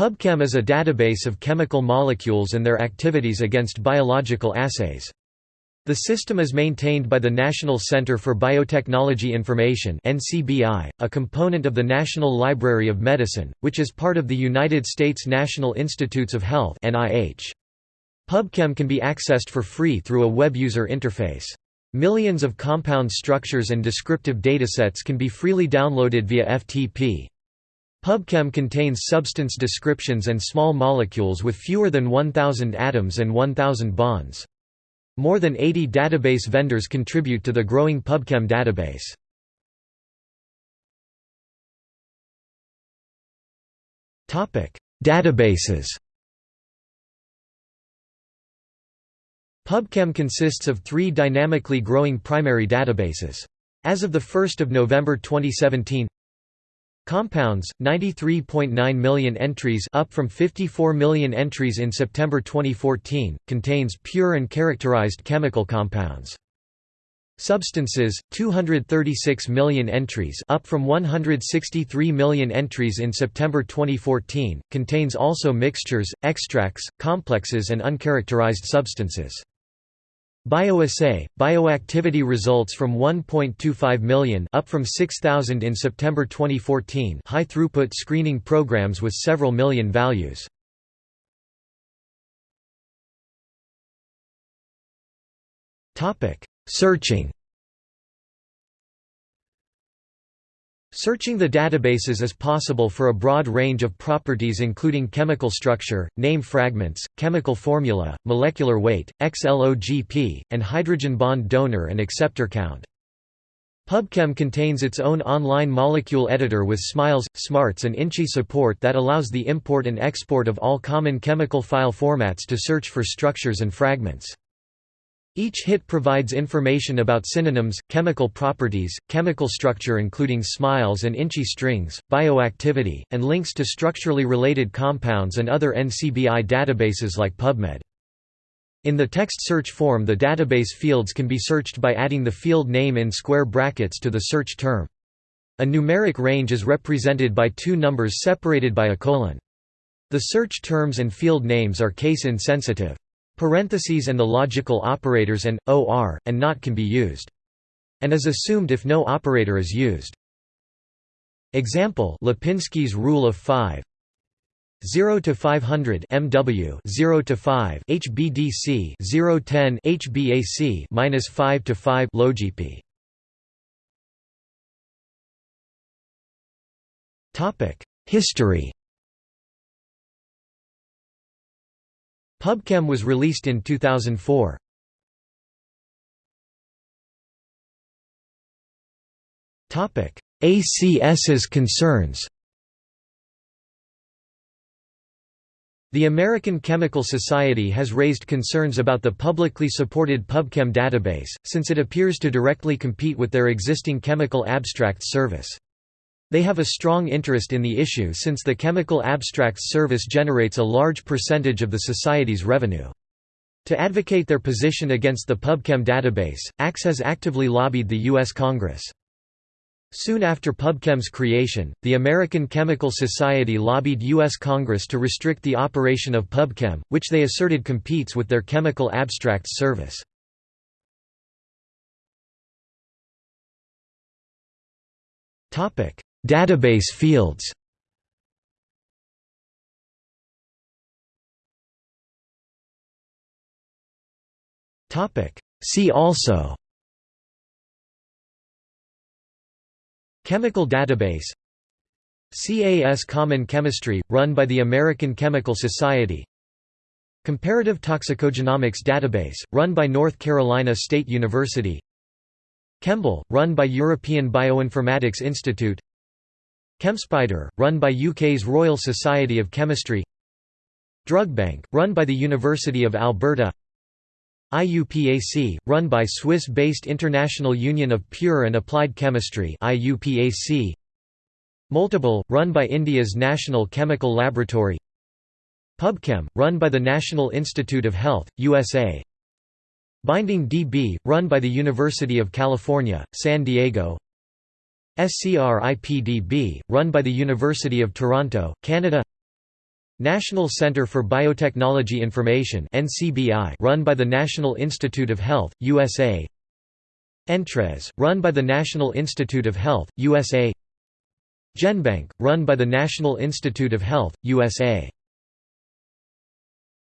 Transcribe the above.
PubChem is a database of chemical molecules and their activities against biological assays. The system is maintained by the National Center for Biotechnology Information (NCBI), a component of the National Library of Medicine, which is part of the United States National Institutes of Health (NIH). PubChem can be accessed for free through a web user interface. Millions of compound structures and descriptive datasets can be freely downloaded via FTP. PubChem contains substance descriptions and small molecules with fewer than 1,000 atoms and 1,000 bonds. More than 80 database vendors contribute to the growing PubChem database. Databases PubChem consists of three dynamically growing primary databases. As of 1 November 2017 Compounds, 93.9 million entries up from 54 million entries in September 2014, contains pure and characterized chemical compounds. Substances, 236 million entries up from 163 million entries in September 2014, contains also mixtures, extracts, complexes and uncharacterized substances. Bioassay, bioactivity results from 1.25 million up from 6,000 in September 2014 high-throughput screening programs with several million values. Searching Searching the databases is possible for a broad range of properties including chemical structure, name fragments, chemical formula, molecular weight, XLOGP, and hydrogen bond donor and acceptor count. PubChem contains its own online molecule editor with SMILES, SMARTS and INCHI support that allows the import and export of all common chemical file formats to search for structures and fragments. Each hit provides information about synonyms, chemical properties, chemical structure including SMILES and INCHI strings, bioactivity, and links to structurally related compounds and other NCBI databases like PubMed. In the text search form the database fields can be searched by adding the field name in square brackets to the search term. A numeric range is represented by two numbers separated by a colon. The search terms and field names are case insensitive. Parentheses and the logical operators and, or, and not can be used. And is assumed if no operator is used. Example Lipinski's rule of 5 0 to 500 MW 0 to 5 HBDC 0 10 HBAC minus 5 to 5 LoGP Topic History PubChem was released in 2004. Topic: ACS's concerns. The American Chemical Society has raised concerns about the publicly supported PubChem database, since it appears to directly compete with their existing chemical abstracts service. They have a strong interest in the issue since the Chemical Abstracts Service generates a large percentage of the Society's revenue. To advocate their position against the PubChem database, ACS has actively lobbied the U.S. Congress. Soon after PubChem's creation, the American Chemical Society lobbied U.S. Congress to restrict the operation of PubChem, which they asserted competes with their Chemical Abstracts Service. Database fields. See also. Chemical database. CAS Common Chemistry, run by the American Chemical Society. Comparative Toxicogenomics Database, run by North Carolina State University. ChEMBL, run by European Bioinformatics Institute ChemSpider, run by UK's Royal Society of Chemistry. DrugBank, run by the University of Alberta. IUPAC, run by Swiss-based International Union of Pure and Applied Chemistry IUPAC Multibal, run by India's National Chemical Laboratory. PubChem, run by the National Institute of Health, USA Binding DB, run by the University of California, San Diego SCRIPDB, run by the University of Toronto, Canada National Center for Biotechnology Information run by the National Institute of Health, USA Entrez, run by the National Institute of Health, USA GenBank, run by the National Institute of Health, USA